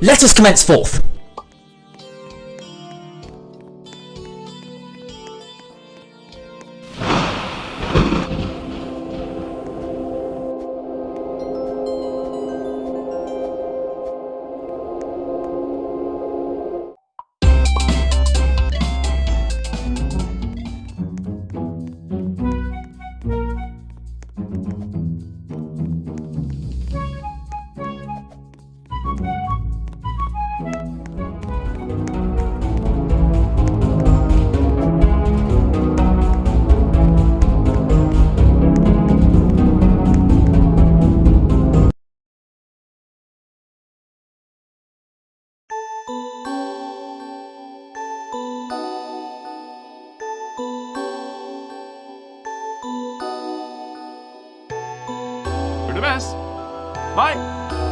let us commence forth. The best. Bye.